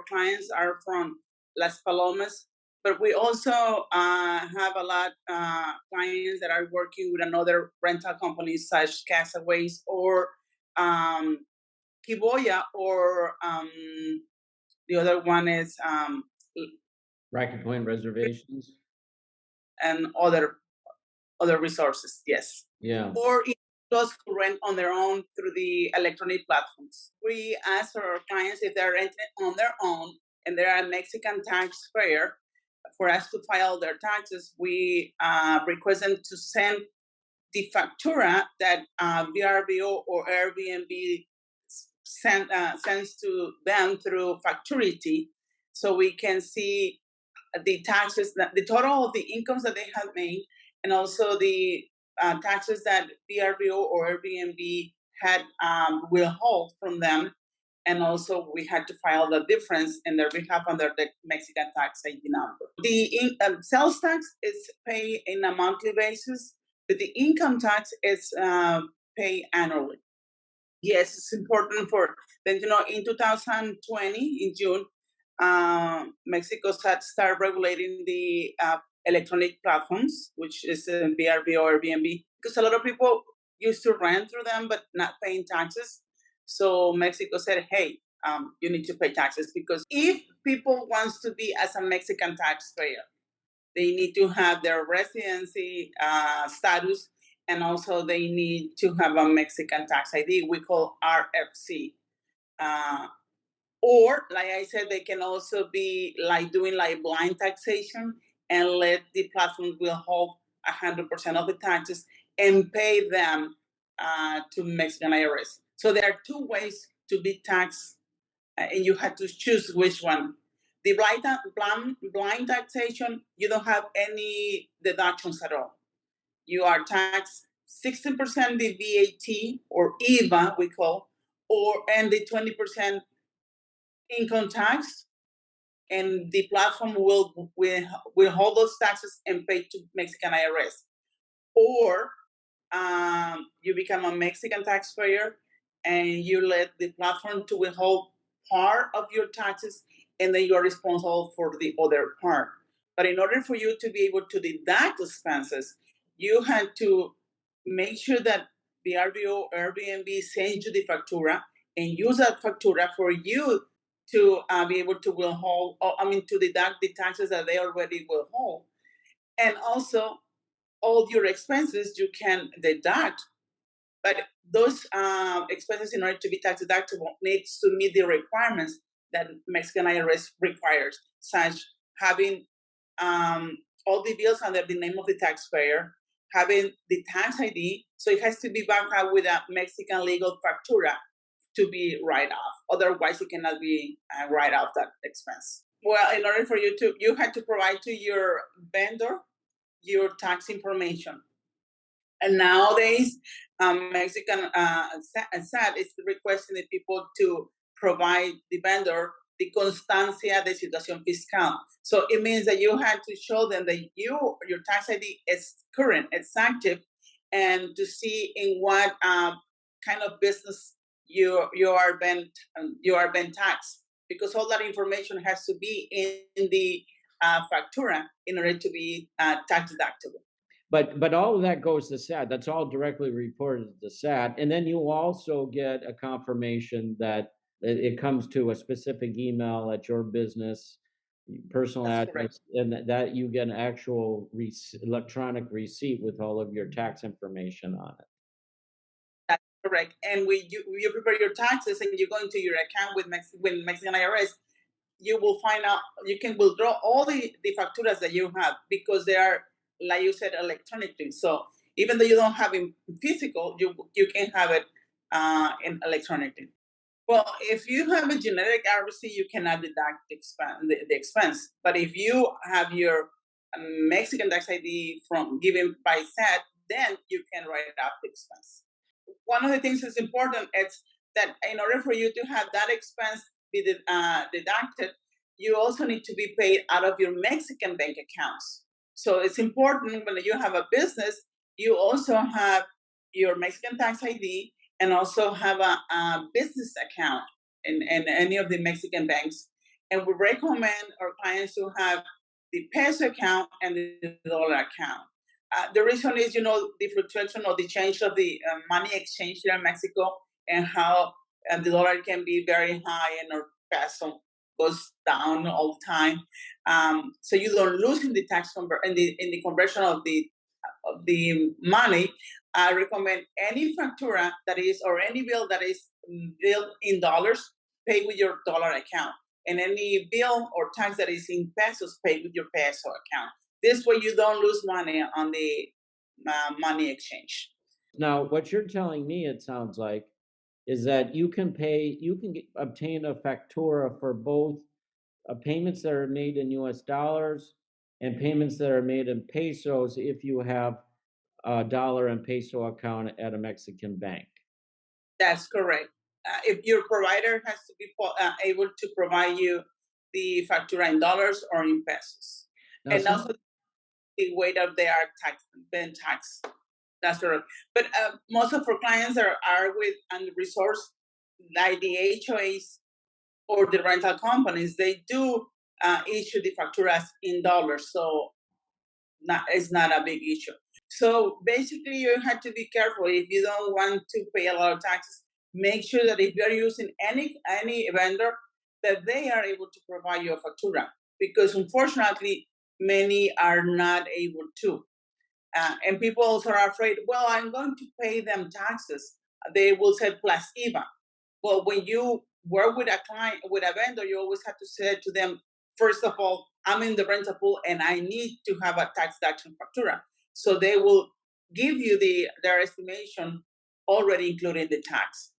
our clients are from Las Palomas, but we also uh, have a lot uh, clients that are working with another rental companies such Casaways or um, Kiboya or um, the other one is um, Rocky Point reservations. and other other resources. Yes. Yeah. or even those who rent on their own through the electronic platforms. We ask our clients if they're renting on their own and they're a Mexican taxpayer, for us to file their taxes, we uh, request them to send the factura that uh, VRBO or Airbnb send, uh, sends to them through Facturity, so we can see the taxes, that the total of the incomes that they have made, and also the uh, taxes that VRBO or Airbnb had um, withhold from them, and also we had to file the difference in their behalf under the Mexican tax ID number. The in, um, sales tax is paid in a monthly basis, but the income tax is uh, paid annually. Yes, it's important for then you know in 2020 in June, um, Mexico start start regulating the uh, electronic platforms, which is uh, VRBO or Airbnb, because a lot of people used to rent through them but not paying taxes. So Mexico said, hey, um, you need to pay taxes because if people wants to be as a Mexican taxpayer, they need to have their residency uh, status and also they need to have a Mexican tax ID. We call RFC. Uh, or, like I said, they can also be like doing like blind taxation and let the platform will hold 100% of the taxes and pay them uh, to Mexican IRS. So there are two ways to be taxed, uh, and you have to choose which one. The blind, blind, blind taxation, you don't have any deductions at all. You are taxed 16% the VAT or IVA, we call, or and the 20% income tax, and the platform will will will hold those taxes and pay to Mexican IRS. Or um, you become a Mexican taxpayer and you let the platform to withhold part of your taxes and then you're responsible for the other part. But in order for you to be able to deduct expenses, you had to make sure that the VRBO Airbnb sends you the factura and use that factura for you to uh, be able to withhold, or, I mean, to deduct the taxes that they already withhold. And also, all your expenses you can deduct, but those uh, expenses, in order to be tax deductible, needs to meet the requirements that Mexican IRS requires, such having um, all the bills under the name of the taxpayer, having the tax ID, so it has to be backed up with a Mexican legal factura to be write off. Otherwise, you cannot be uh, write off that expense. Well, in order for you to, you had to provide to your vendor your tax information. And nowadays, um, Mexican uh, SAT is requesting the people to provide the vendor the constancia de situación fiscal. So it means that you had to show them that you your tax ID is current, it's active, and to see in what um, kind of business you you are being um, you are being taxed because all that information has to be in, in the uh, factura in order to be uh, tax deductible. But but all of that goes to SAT. That's all directly reported to SAT, and then you also get a confirmation that it comes to a specific email at your business personal That's address, correct. and that you get an actual rec electronic receipt with all of your tax information on it. Correct. And when you you prepare your taxes and you go into your account with Mex with Mexican IRS, you will find out you can withdraw all the the facturas that you have because they are like you said electronically. So even though you don't have it physical, you you can have it uh, in electronically. Well, if you have a generic RFC, you cannot deduct the expense, the, the expense. But if you have your Mexican tax ID from given by SAT, then you can write off the expense. One of the things that's important is that in order for you to have that expense be uh, deducted, you also need to be paid out of your Mexican bank accounts. So it's important when you have a business, you also have your Mexican tax ID and also have a, a business account in, in any of the Mexican banks. And we recommend our clients to have the peso account and the dollar account. Uh, the reason is, you know, the fluctuation or the change of the uh, money exchange here in Mexico and how uh, the dollar can be very high and our peso goes down all the time. Um, so you don't lose in the tax conver- in the in the conversion of the of the money. I recommend any factura that is or any bill that is billed in dollars, pay with your dollar account, and any bill or tax that is in pesos, pay with your peso account. This way, you don't lose money on the uh, money exchange. Now, what you're telling me, it sounds like, is that you can pay, you can get, obtain a factura for both uh, payments that are made in US dollars and payments that are made in pesos if you have a dollar and peso account at a Mexican bank. That's correct. Uh, if your provider has to be uh, able to provide you the factura in dollars or in pesos, Now, and also the way that they are taxed, been taxed. That's correct. But uh, most of our clients are, are with and resource like the HOAs or the rental companies. They do uh, issue the facturas in dollars, so not it's not a big issue. So basically, you have to be careful if you don't want to pay a lot of taxes. Make sure that if you're using any any vendor, that they are able to provide you a factura, because unfortunately, many are not able to. Uh, and people also are afraid, well, I'm going to pay them taxes. They will say plus IVA. Well, when you work with a client, with a vendor, you always have to say to them, first of all, I'm in the rental pool and I need to have a tax deduction factura. So they will give you the their estimation already including the tax.